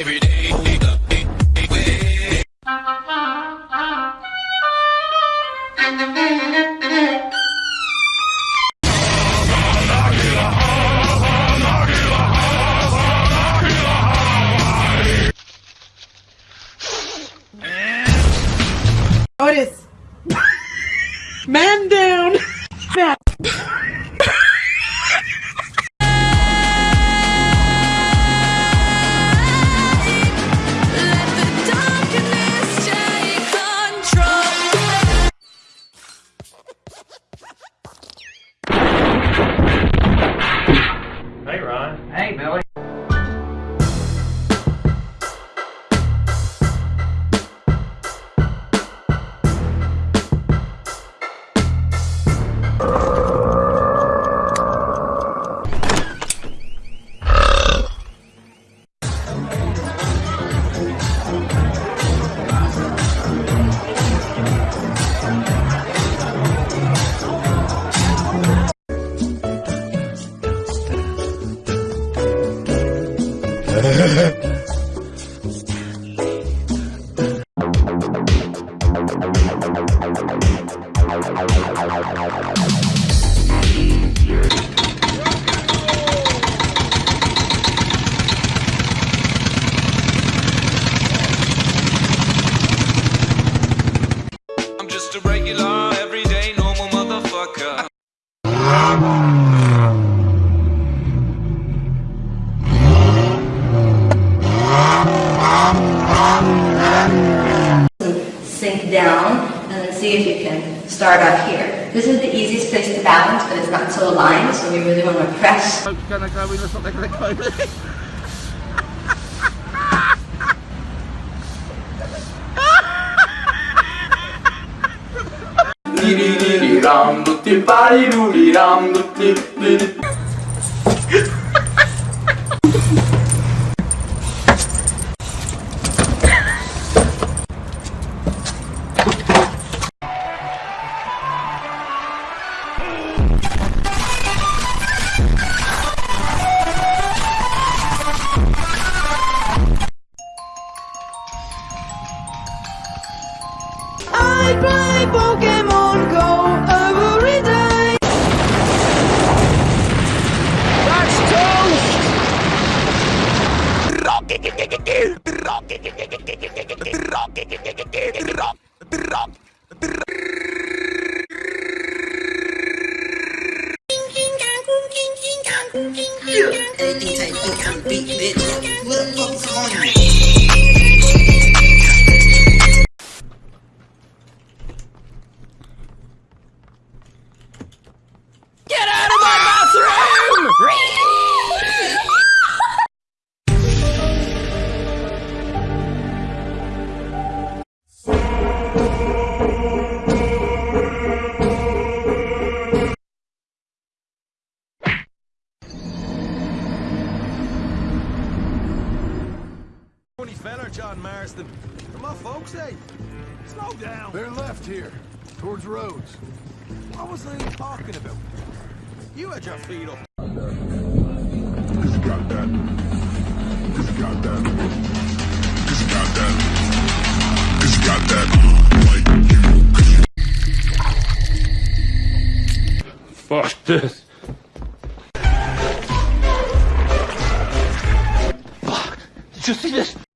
every day. Otis! Man down! Just a regular, everyday, normal motherfucker. Down and then see if you can start up here. This is the easiest place to balance, but it's not so aligned, so we really want to press. Ram tutti pari ruri ram tutti I play Pokemon Go every day. John Marston. Come on, folks, hey. Slow down. They're left here, towards Rhodes. What was they talking about? You had your feet up. Cause you got that. Cause you got that. Cause you got that. Cause you got that. Like you. Fuck this. Fuck. Did you see this?